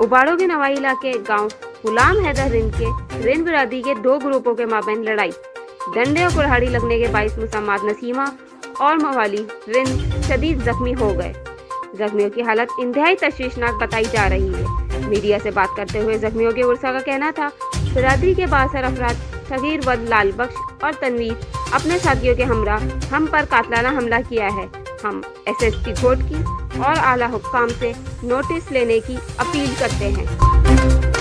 اباڑوں کے نوائی علاقے گاؤں غلام حیدر رند کے رند برادری کے دو گروپوں کے مابین لڑائی ڈنڈے اور کڑہاڑی لگنے کے باعث مسامات نسیمہ اور موالی رند شدید زخمی ہو گئے زخمیوں کی حالت انتہائی تشویشناک بتائی جا رہی ہے میڈیا سے بات کرتے ہوئے زخمیوں کے ورثہ کا کہنا تھا برادری کے باثر افراد صغیر ود لال بخش اور تنویر اپنے ساتھیوں کے ہمراہ ہم پر قاتلانہ حملہ کیا ہے ہم ایس ایس پی گھوٹ کی اور اعلیٰ حکام سے نوٹس لینے کی اپیل کرتے ہیں۔